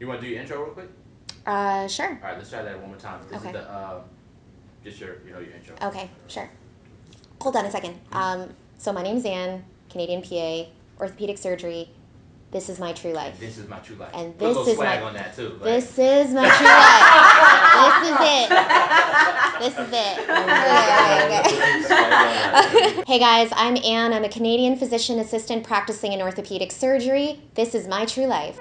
You want to do your intro real quick? Uh, sure. All right, let's try that one more time. This Okay. is the uh, just your you know your intro. Okay, sure. Hold on a second. Um, so my name's Anne, Canadian PA, orthopedic surgery. This is my true life. This is my true life. And this is swag my- on that too. like- This is my true life. this is it. This is it. Okay, okay. hey guys, I'm Anne. I'm a Canadian physician assistant practicing in orthopedic surgery. This is my true life.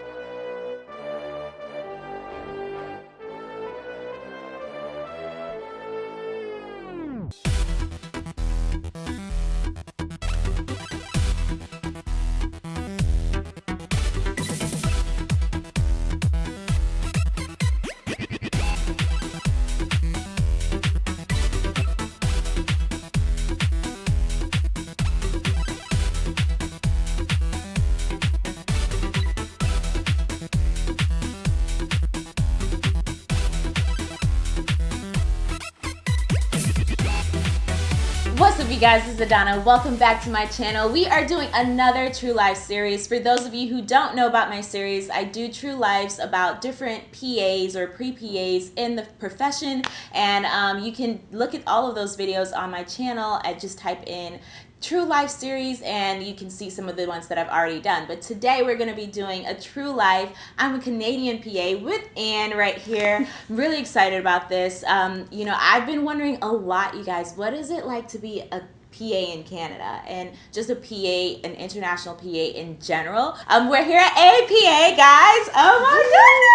You guys? This is Adana. Welcome back to my channel. We are doing another True Life series. For those of you who don't know about my series, I do True Lives about different PAs or pre PAs in the profession, and um, you can look at all of those videos on my channel. I just type in True Life series and you can see some of the ones that I've already done. But today we're going to be doing a True Life. I'm a Canadian PA with Anne right here. I'm really excited about this. Um, you know, I've been wondering a lot, you guys, what is it like to be a PA in Canada and just a PA, an international PA in general. Um, we're here at APA, guys. Oh my goodness!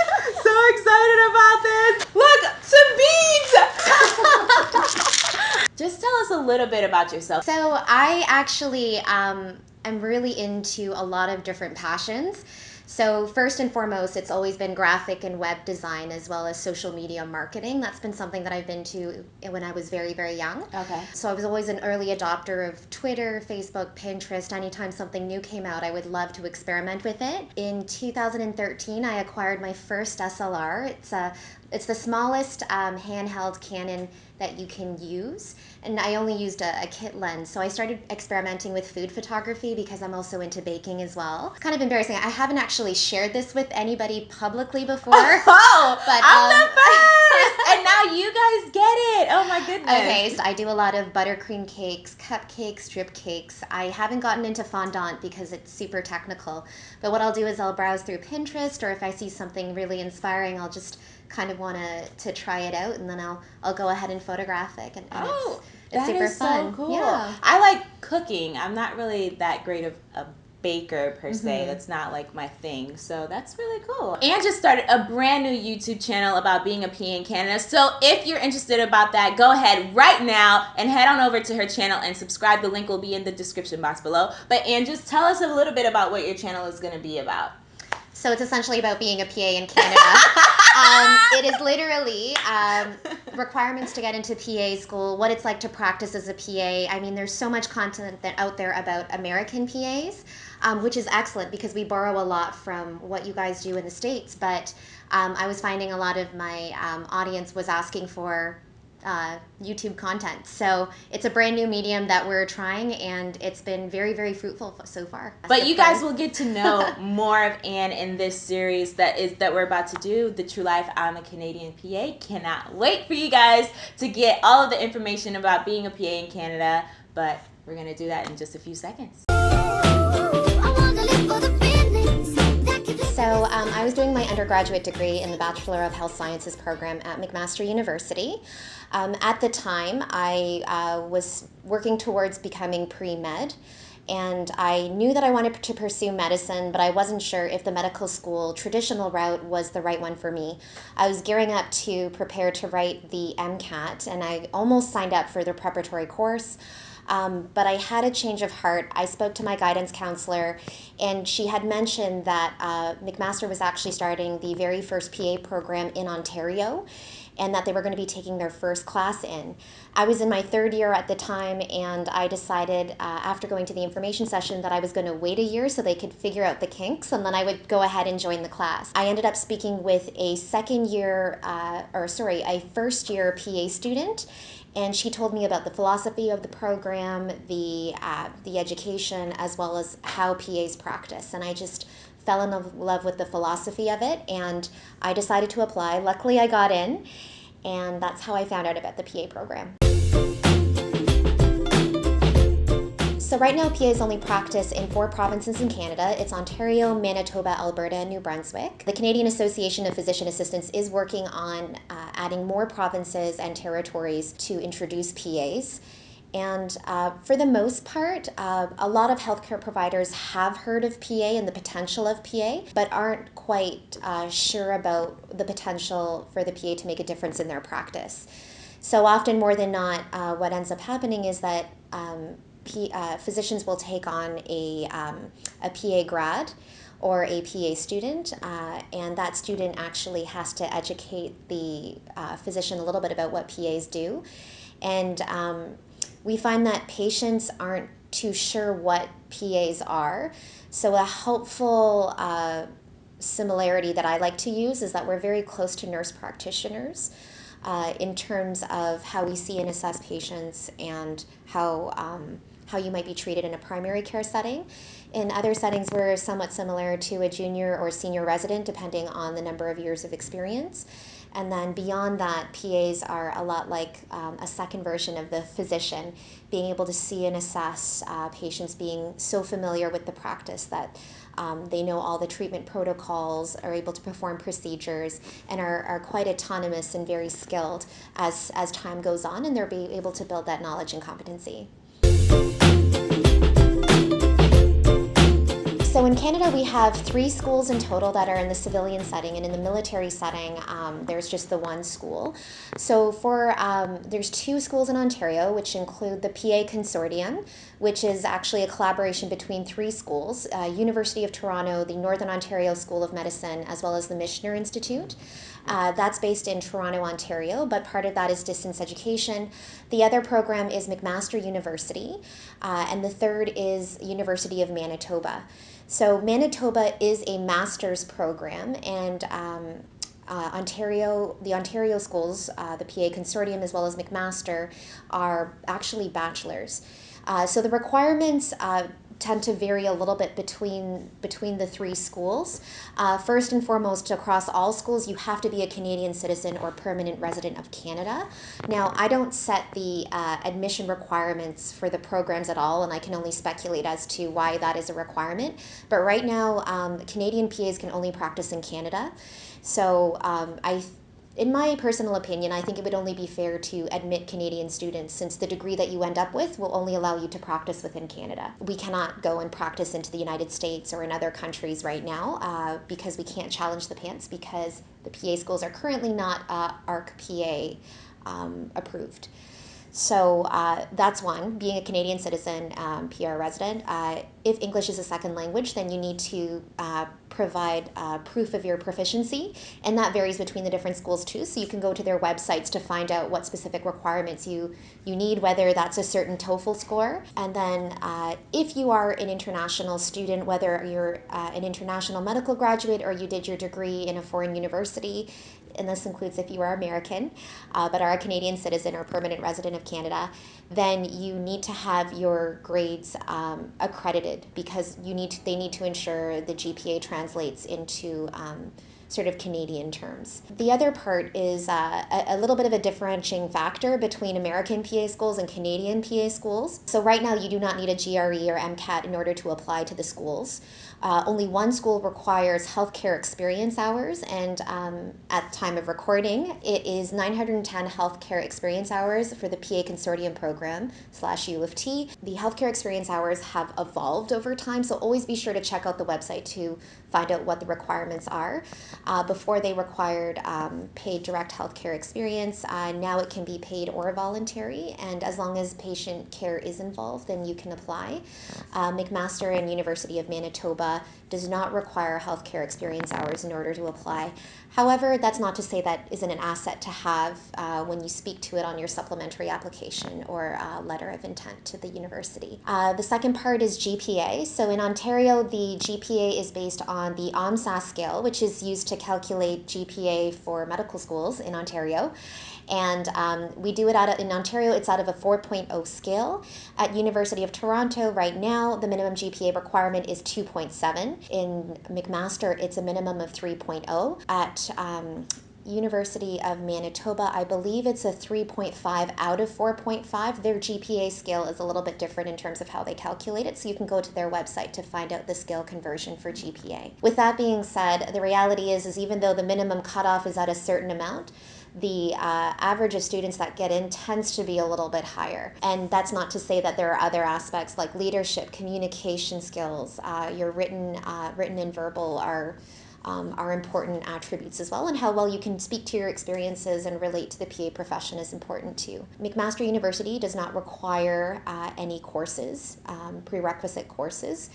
So excited about this. Look, some beads. just tell us a little bit about yourself. So I actually um, am really into a lot of different passions. So first and foremost, it's always been graphic and web design as well as social media marketing. That's been something that I've been to when I was very, very young. Okay. So I was always an early adopter of Twitter, Facebook, Pinterest. Anytime something new came out, I would love to experiment with it. In 2013, I acquired my first SLR. It's a it's the smallest um, handheld Canon that you can use, and I only used a, a kit lens. So I started experimenting with food photography because I'm also into baking as well. It's kind of embarrassing. I haven't actually shared this with anybody publicly before. Oh, But, I'm um, the first, and now you guys get it. Oh my goodness. Okay, so I do a lot of buttercream cakes, cupcakes, drip cakes. I haven't gotten into fondant because it's super technical. But what I'll do is I'll browse through Pinterest, or if I see something really inspiring, I'll just kind of want to to try it out, and then I'll I'll go ahead and photograph it. And, and Oh, it's, it's that super is fun. so cool. Yeah. I like cooking. I'm not really that great of a baker per se. Mhm. That's not like my thing. So that's really cool. Anne just started a brand new YouTube channel about being a PA in Canada. So if you're interested about that, go ahead right now and head on over to her channel and subscribe. The link will be in the description box below. But Anne, just tell us a little bit about what your channel is going to be about. So it's essentially about being a PA in Canada. um, it is literally um, requirements to get into PA school, what it's like to practice as a PA. I mean, there's so much content that out there about American PAs, um, which is excellent because we borrow a lot from what you guys do in the States. But um, I was finding a lot of my um, audience was asking for uh, YouTube content. So it's a brand new medium that we're trying, and it's been very, very fruitful so far. But So you guys fun. will get to know more of Anne in this series that is that we're about to do, the True Life I'm a Canadian PA. Cannot wait for you guys to get all of the information about being a PA in Canada. But we're gonna do that in just a few seconds. So um, I was doing my undergraduate degree in the Bachelor of Health Sciences program at McMaster University. Um, at the time, I uh, was working towards becoming pre-med, and I knew that I wanted to pursue medicine, but I wasn't sure if the medical school traditional route was the right one for me. I was gearing up to prepare to write the MCAT, and I almost signed up for the preparatory course. Um, but I had a change of heart. I spoke to my guidance counselor, and she had mentioned that uh, McMaster was actually starting the very first PA program in Ontario, and that they were going to be taking their first class in. I was in my third year at the time, and I decided uh, after going to the information session that I was going to wait a year so they could figure out the kinks, and then I would go ahead and join the class. I ended up speaking with a second year, uh, or sorry, a first year PA student and she told me about the philosophy of the program, the uh, the education, as well as how PAs practice. And I just fell in love with the philosophy of it, and I decided to apply. Luckily, I got in, and that's how I found out about the PA program. So right now, PA is only practiced in four provinces in Canada. It's Ontario, Manitoba, Alberta, and New Brunswick. The Canadian Association of Physician Assistants is working on uh, adding more provinces and territories to introduce PAs. And uh, for the most part, uh, a lot of healthcare providers have heard of PA and the potential of PA, but aren't quite uh, sure about the potential for the PA to make a difference in their practice. So often, more than not, uh, what ends up happening is that um, P, uh, physicians will take on a, um, a PA grad or a PA student, uh, and that student actually has to educate the uh, physician a little bit about what PAs do. And um, we find that patients aren't too sure what PAs are. So, a helpful uh, similarity that I like to use is that we're very close to nurse practitioners uh, in terms of how we see and assess patients and how. Um, how you might be treated in a primary care setting. In other settings, we're somewhat similar to a junior or senior resident, depending on the number of years of experience. And then beyond that, PAs are a lot like um, a second version of the physician, being able to see and assess uh, patients, being so familiar with the practice that um, they know all the treatment protocols, are able to perform procedures, and are, are quite autonomous and very skilled as, as time goes on, and they're be able to build that knowledge and competency. So in Canada, we have three schools in total that are in the civilian setting, and in the military setting, um, there's just the one school. So for um, there's two schools in Ontario, which include the PA Consortium, which is actually a collaboration between three schools: uh, University of Toronto, the Northern Ontario School of Medicine, as well as the Michener Institute. Uh, that's based in Toronto, Ontario, but part of that is distance education. The other program is McMaster University, uh, and the third is University of Manitoba. So Manitoba is a master's program, and um, uh, Ontario, the Ontario schools, uh, the PA Consortium as well as McMaster, are actually bachelors. Uh, so the requirements uh, tend to vary a little bit between between the three schools. Uh, first and foremost, across all schools, you have to be a Canadian citizen or permanent resident of Canada. Now, I don't set the uh, admission requirements for the programs at all, and I can only speculate as to why that is a requirement. But right now, um, Canadian PAs can only practice in Canada. So um, I in my personal opinion, I think it would only be fair to admit Canadian students since the degree that you end up with will only allow you to practice within Canada. We cannot go and practice into the United States or in other countries right now uh, because we can't challenge the PANCE because the PA schools are currently not uh, ARC PA um, approved. So uh, that's one, being a Canadian citizen, um, PR resident. Uh, if English is a second language, then you need to uh, provide uh, proof of your proficiency, and that varies between the different schools too. So you can go to their websites to find out what specific requirements you, you need, whether that's a certain TOEFL score. And then uh, if you are an international student, whether you're uh, an international medical graduate or you did your degree in a foreign university, and this includes if you are American, uh, but are a Canadian citizen or permanent resident of Canada, then you need to have your grades um, accredited because you need to, they need to ensure the GPA translates into um, sort of Canadian terms. The other part is uh, a, a, little bit of a differentiating factor between American PA schools and Canadian PA schools. So right now you do not need a GRE or MCAT in order to apply to the schools. Uh, only one school requires healthcare experience hours, and um, at the time of recording, it is 910 healthcare experience hours for the PA Consortium program slash U of T. The healthcare experience hours have evolved over time, so always be sure to check out the website to find out what the requirements are. Uh, before they required um, paid direct healthcare experience, uh, now it can be paid or voluntary, and as long as patient care is involved, then you can apply. Uh, McMaster and University of Manitoba does not require healthcare experience hours in order to apply. However, that's not to say that isn't an asset to have uh, when you speak to it on your supplementary application or uh, letter of intent to the university. Uh, the second part is GPA. So in Ontario, the GPA is based on the OMSAS scale, which is used to calculate GPA for medical schools in Ontario. And um, we do it out of, in Ontario, it's out of a 4.0 scale. At University of Toronto right now, the minimum GPA requirement is 2.7. In McMaster, it's a minimum of 3.0. At um, University of Manitoba, I believe it's a 3.5 out of 4.5. Their GPA scale is a little bit different in terms of how they calculate it, so you can go to their website to find out the scale conversion for GPA. With that being said, the reality is, is even though the minimum cutoff is at a certain amount, the uh, average of students that get in tends to be a little bit higher. And that's not to say that there are other aspects like leadership, communication skills, uh, your written, uh, written and verbal are um, are important attributes as well, and how well you can speak to your experiences and relate to the PA profession is important too. McMaster University does not require uh, any courses, um, prerequisite courses,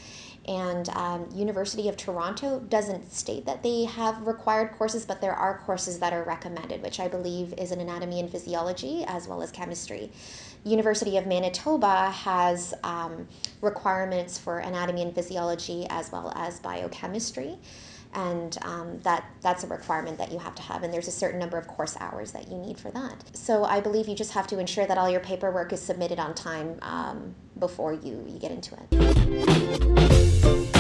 and um, University of Toronto doesn't state that they have required courses, but there are courses that are recommended, which I believe is in anatomy and physiology as well as chemistry. University of Manitoba has um, requirements for anatomy and physiology as well as biochemistry and um, that that's a requirement that you have to have and there's a certain number of course hours that you need for that. So i believe you just have to ensure that all your paperwork is submitted on time um, before you, you get into it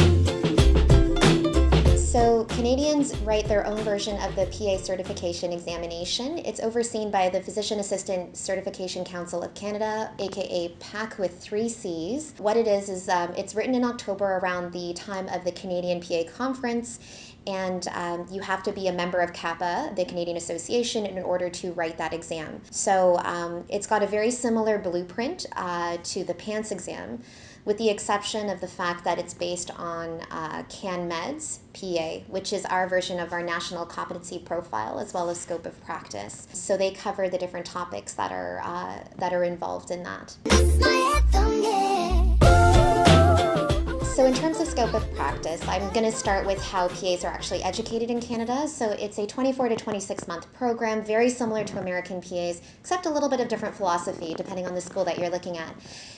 so Canadians write their own version of the PA certification examination. It's overseen by the Physician Assistant Certification Council of Canada, aka PAC with three C's. What it is is um, it's written in October around the time of the Canadian PA conference and um, you have to be a member of CAPA, the Canadian Association, in order to write that exam. So um, it's got a very similar blueprint uh, to the PANCE exam with the exception of the fact that it's based on uh, CanMEDS PA, which is our version of our national competency profile as well as scope of practice. So they cover the different topics that are uh, that are involved in that. So in terms of scope of practice, I'm going to start with how PAs are actually educated in Canada. So it's a 24 to 26 month program, very similar to American PAs, except a little bit of different philosophy depending on the school that you're looking at.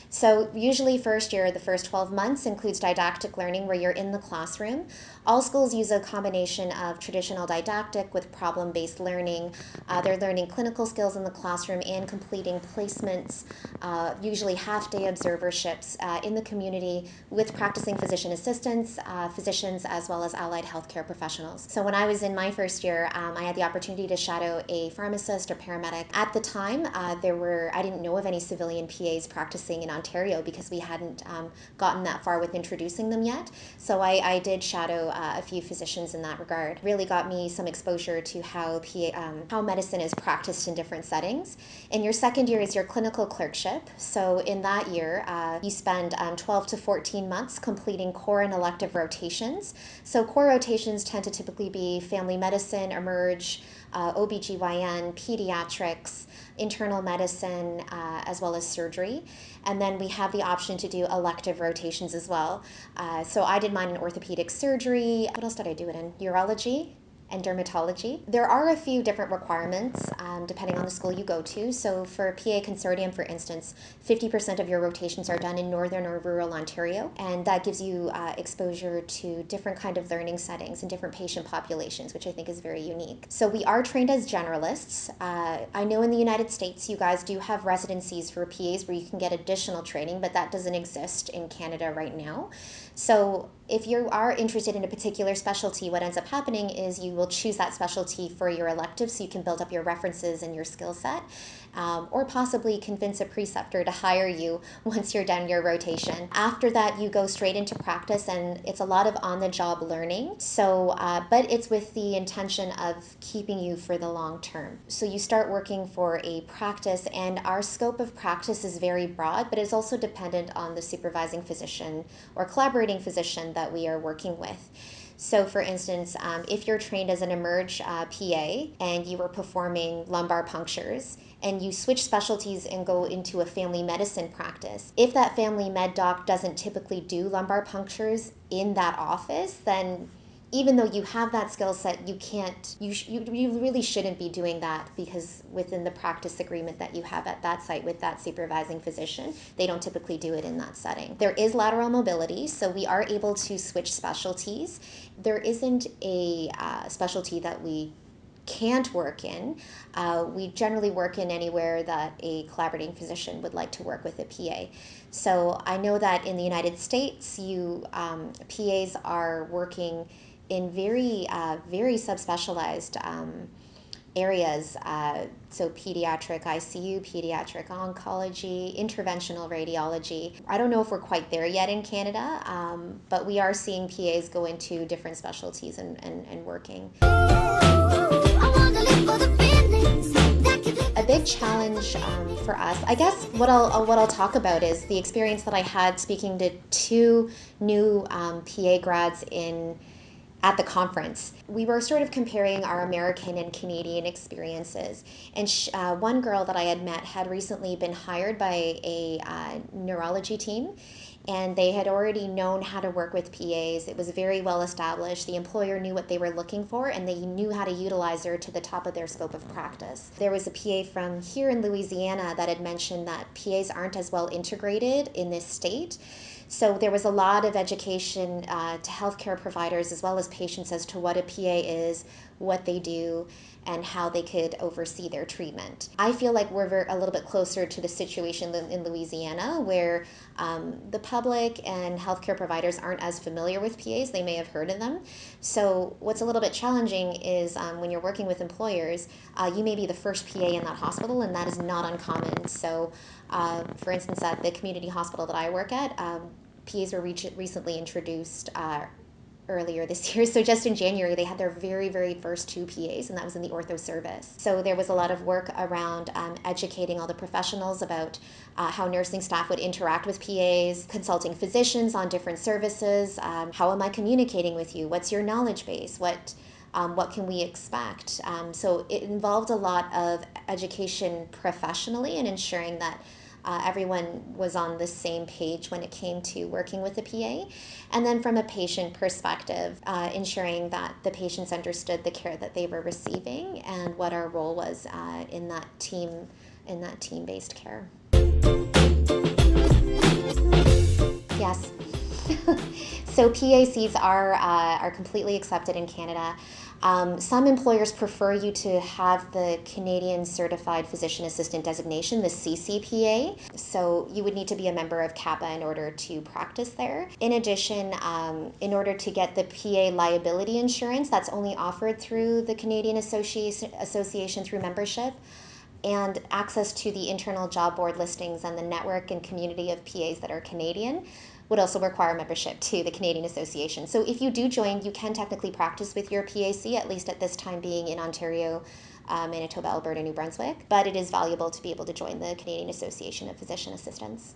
So usually first year, the first 12 months includes didactic learning where you're in the classroom. All schools use a combination of traditional didactic with problem-based learning. Uh, they're learning clinical skills in the classroom and completing placements, uh, usually half-day observerships uh, in the community with physician assistants, uh, physicians, as well as allied healthcare professionals. So when I was in my first year, um, I had the opportunity to shadow a pharmacist or paramedic. At the time, uh, there were I didn't know of any civilian PAs practicing in Ontario because we hadn't um, gotten that far with introducing them yet. So I, I did shadow uh, a few physicians in that regard. Really got me some exposure to how PA, um, how medicine is practiced in different settings. In your second year is your clinical clerkship. So in that year, uh, you spend um, 12 to 14 months completing core and elective rotations. So core rotations tend to typically be family medicine, emerge, uh, OBGYN, pediatrics, internal medicine, uh, as well as surgery. And then we have the option to do elective rotations as well. Uh, so I did mine in orthopedic surgery. What else did I do it in? Urology and dermatology. There are a few different requirements um, depending on the school you go to. So for PA Consortium, for instance, 50% of your rotations are done in northern or rural Ontario, and that gives you uh, exposure to different kind of learning settings and different patient populations, which I think is very unique. So we are trained as generalists. Uh, I know in the United States you guys do have residencies for PAs where you can get additional training, but that doesn't exist in Canada right now. So if you are interested in a particular specialty, what ends up happening is you will choose that specialty for your elective so you can build up your references and your skill set, um, or possibly convince a preceptor to hire you once you're done your rotation. After that, you go straight into practice, and it's a lot of on the job learning. So, uh, but it's with the intention of keeping you for the long term. So, you start working for a practice, and our scope of practice is very broad, but it's also dependent on the supervising physician or collaborating physician that we are working with. So, for instance, um, if you're trained as an emerge uh, PA and you were performing lumbar punctures and you switch specialties and go into a family medicine practice, if that family med doc doesn't typically do lumbar punctures in that office, then even though you have that skill set, you can't, you, sh- you, you really shouldn't be doing that because within the practice agreement that you have at that site with that supervising physician, they don't typically do it in that setting. There is lateral mobility, so we are able to switch specialties. There isn't a uh, specialty that we can't work in, uh, we generally work in anywhere that a collaborating physician would like to work with a PA. So I know that in the United States, you um, PAs are working in very, uh, very subspecialized um, areas. Uh, so pediatric ICU, pediatric oncology, interventional radiology. I don't know if we're quite there yet in Canada, um, but we are seeing PAs go into different specialties and, and, and working. A big challenge um, for us, I guess, what I'll uh, what I'll talk about is the experience that I had speaking to two new um, PA grads in at the conference. We were sort of comparing our American and Canadian experiences. And sh- uh, one girl that I had met had recently been hired by a uh, neurology team and they had already known how to work with PAs. It was very well established. The employer knew what they were looking for and they knew how to utilize her to the top of their scope of practice. There was a PA from here in Louisiana that had mentioned that PAs aren't as well integrated in this state. So there was a lot of education uh, to healthcare providers as well as patients as to what a PA is, what they do, and how they could oversee their treatment. I feel like we're a little bit closer to the situation in Louisiana where um, the public and healthcare providers aren't as familiar with PAs. They may have heard of them. So what's a little bit challenging is um, when you're working with employers, uh, you may be the first PA in that hospital, and that is not uncommon. So, uh, for instance, at the community hospital that I work at, um, PAs were re- recently introduced uh, earlier this year. So just in January, they had their very, very first two PAs, and that was in the ortho service. So there was a lot of work around um, educating all the professionals about uh, how nursing staff would interact with PAs, consulting physicians on different services. Um, how am I communicating with you? What's your knowledge base? What um, what can we expect? Um, so it involved a lot of education professionally and ensuring that uh, everyone was on the same page when it came to working with the PA. And then from a patient perspective, uh, ensuring that the patients understood the care that they were receiving and what our role was uh, in that team in that team-based care. Yes. so PACs are uh, are completely accepted in Canada. Um, some employers prefer you to have the Canadian Certified Physician Assistant designation, the CCPA. So you would need to be a member of CAPA in order to practice there. In addition, um, in order to get the PA liability insurance, that's only offered through the Canadian Association, Association through membership and access to the internal job board listings and the network and community of PAs that are Canadian would also require membership to the Canadian Association. So if you do join, you can technically practice with your PAC, at least at this time being in Ontario, uh, Manitoba, Alberta, New Brunswick. But it is valuable to be able to join the Canadian Association of Physician Assistants.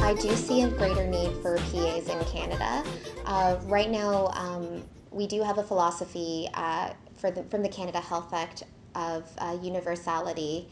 I do see a greater need for PAs in Canada. Uh, right now, um, we do have a philosophy uh, for the, from the Canada Health Act of uh, universality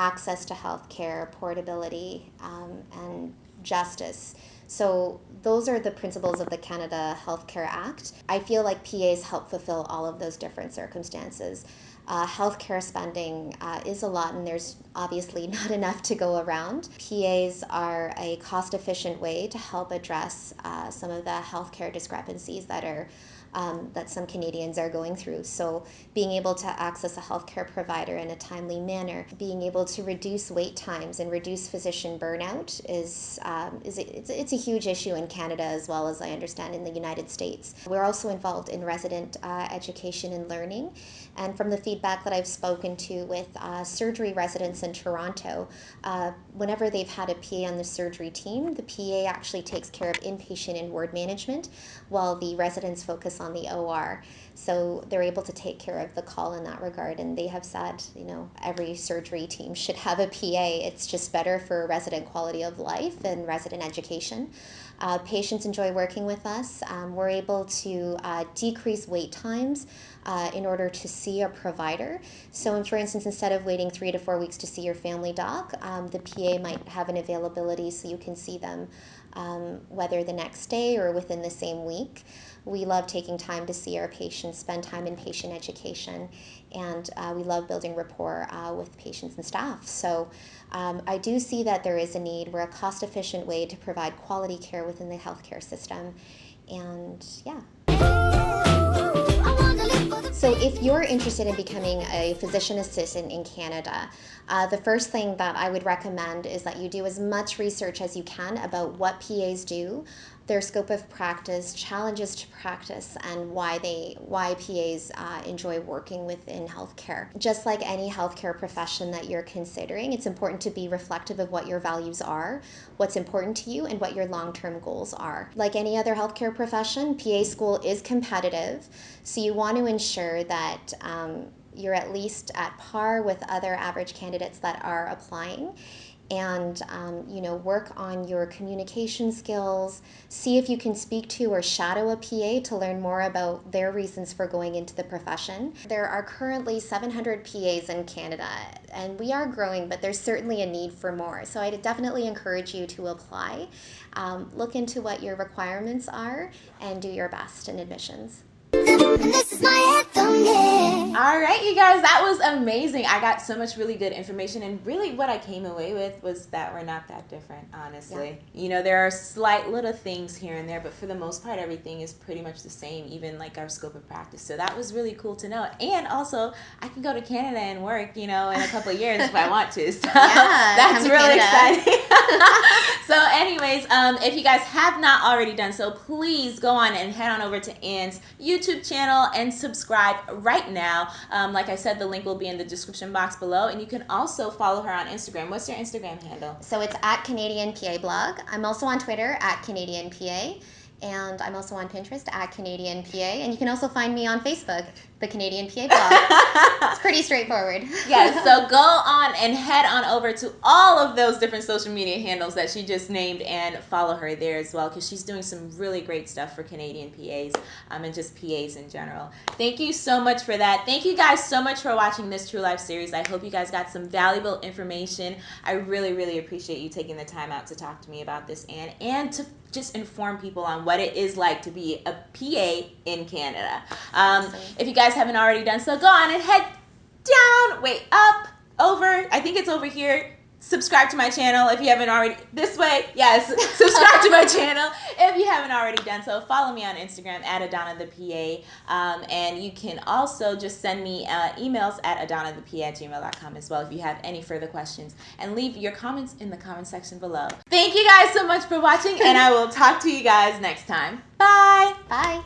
access to health care, portability, um, and justice. So those are the principles of the Canada Healthcare Act. I feel like PAs help fulfill all of those different circumstances. Uh, healthcare spending uh, is a lot, and there's obviously not enough to go around. PAs are a cost efficient way to help address uh, some of the healthcare discrepancies that are um, that some Canadians are going through. So, being able to access a healthcare provider in a timely manner, being able to reduce wait times and reduce physician burnout is, um, is a, it's, it's, a huge issue in Canada as well as I understand in the United States. We're also involved in resident uh, education and learning. And from the feedback that I've spoken to with uh, surgery residents in Toronto, uh, whenever they've had a PA on the surgery team, the PA actually takes care of inpatient and ward management while the residents focus on the OR. So they're able to take care of the call in that regard. And they have said, you know, every surgery team should have a PA. It's just better for resident quality of life and resident education. Uh, patients enjoy working with us. Um, we're able to uh, decrease wait times uh, in order to see a provider. So, for instance, instead of waiting three to four weeks to see your family doc, um, the PA might have an availability so you can see them um, whether the next day or within the same week. We love taking time to see our patients, spend time in patient education, and uh, we love building rapport uh, with patients and staff. So um, I do see that there is a need. We're a cost efficient way to provide quality care within the healthcare system. And yeah. So if you're interested in becoming a physician assistant in Canada, uh, the first thing that I would recommend is that you do as much research as you can about what PAs do, their scope of practice, challenges to practice, and why they why PAs uh, enjoy working within healthcare. Just like any healthcare profession that you're considering, it's important to be reflective of what your values are, what's important to you, and what your long-term goals are. Like any other healthcare profession, PA school is competitive, so you want to ensure that. Um, you're at least at par with other average candidates that are applying and um, you know work on your communication skills see if you can speak to or shadow a pa to learn more about their reasons for going into the profession. There are currently 700 pas in canada and we are growing but there's certainly a need for more. So i definitely encourage you to apply um, look into what your requirements are and do your best in admissions this is my anthem, yeah. All right, you guys, that was amazing. I got so much really good information, and really what I came away with was that we're not that different, honestly. Yeah. You know, there are slight little things here and there, but for the most part, everything is pretty much the same, even like our scope of practice. So that was really cool to know. And also, I can go to Canada and work, you know, in a couple of years if I want to. So yeah, that's really exciting. so, anyways, um, if you guys have not already done so, please go on and head on over to Anne's YouTube channel and subscribe right now. Um, like I said, the link will be in the description box below, and you can also follow her on Instagram. What's your Instagram handle? So it's at Canadian PA Blog. I'm also on Twitter at Canadian PA and I'm also on Pinterest at Canadian PA, and you can also find me on Facebook, the Canadian PA blog. it's pretty straightforward. yes, so go on and head on over to all of those different social media handles that she just named and follow her there as well because she's doing some really great stuff for Canadian PAs um, and just PAs in general. Thank you so much for that. Thank you guys so much for watching this True Life series. I hope you guys got some valuable information. I really, really appreciate you taking the time out to talk to me about this and and to just inform people on what it is like to be a PA in Canada. Um, awesome. If you guys haven't already done so, go on and head down, wait, up, over. I think it's over here. Subscribe to my channel if you haven't already. This way yes. Subscribe to my channel if you haven't already done so. Follow me on instagram at adana the pa um, and you can also just send me uh, emails at adanathep at gmail.com as well if you have any further questions. And leave your comments in the comment section below. Thank you guys so much for watching and i will talk to you guys next time. Bye. Bye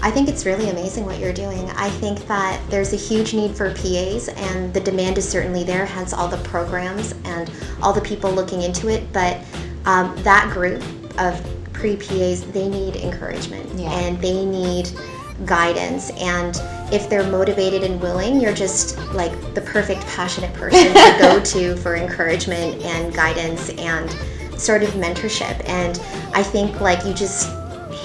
I think it's really amazing what you're doing. I think that there's a huge need for PAs and the demand is certainly there, hence all the programs and all the people looking into it. But um, that group of pre-PAs, they need encouragement yeah. and they need guidance. And if they're motivated and willing, you're just like the perfect passionate person to go to for encouragement and guidance and sort of mentorship. And I think like you just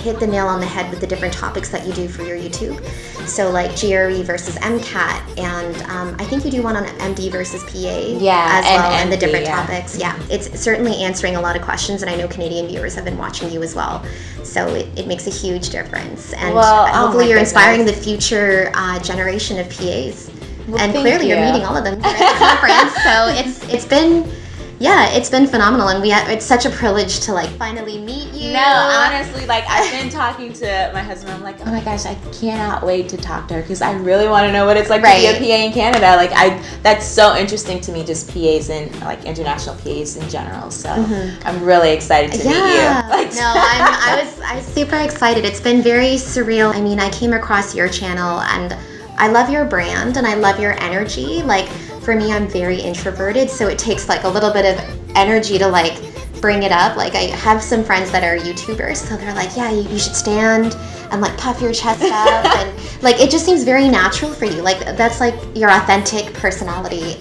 hit the nail on the head with the different topics that you do for your YouTube. So like GRE versus MCAT, and um, I think you do one on MD versus PA yeah, as well, and, and the different yeah. topics. Yeah, it's certainly answering a lot of questions, and I know Canadian viewers have been watching you as well. So it, it makes a huge difference, and well, oh hopefully you're goodness. inspiring the future uh, generation of PAs. Well, and clearly you. are meeting all of them at the conference. So it's it's been yeah, it's been phenomenal, and we have, it's such a privilege to like finally meet you. No, honestly, like I've been talking to my husband. I'm like, oh my gosh, I cannot wait to talk to her because I really want to know what it's like right. to be a PA in Canada. Like I, that's so interesting to me, just PAs and like international PAs in general. So mm-hmm. I'm really excited to yeah. meet you. Like, no, I'm, I was I was super excited. It's been very surreal. I mean, I came across your channel and I love your brand and I love your energy. Like for me, I'm very introverted, so it takes like a little bit of energy to like bring it up. Like I have some friends that are YouTubers, so they're like, yeah, you, you should stand and like puff your chest up and like it just seems very natural for you. Like that's like your authentic personality.